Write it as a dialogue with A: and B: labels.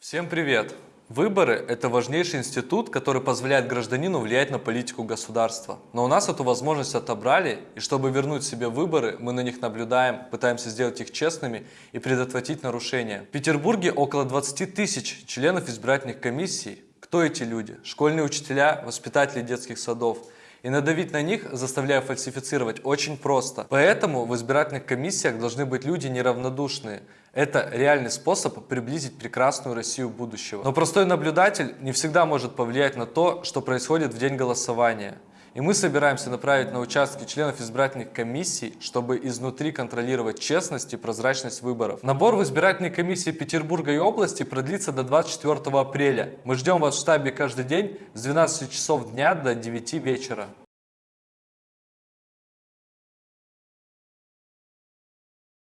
A: Всем привет! Выборы – это важнейший институт, который позволяет гражданину влиять на политику государства. Но у нас эту возможность отобрали, и чтобы вернуть себе выборы, мы на них наблюдаем, пытаемся сделать их честными и предотвратить нарушения. В Петербурге около 20 тысяч членов избирательных комиссий. Кто эти люди? Школьные учителя, воспитатели детских садов – и надавить на них, заставляя фальсифицировать, очень просто. Поэтому в избирательных комиссиях должны быть люди неравнодушные. Это реальный способ приблизить прекрасную Россию будущего. Но простой наблюдатель не всегда может повлиять на то, что происходит в день голосования. И мы собираемся направить на участки членов избирательных комиссий, чтобы изнутри контролировать честность и прозрачность выборов. Набор в избирательные комиссии Петербурга и области продлится до 24 апреля. Мы ждем вас в штабе каждый день с 12 часов дня до 9 вечера.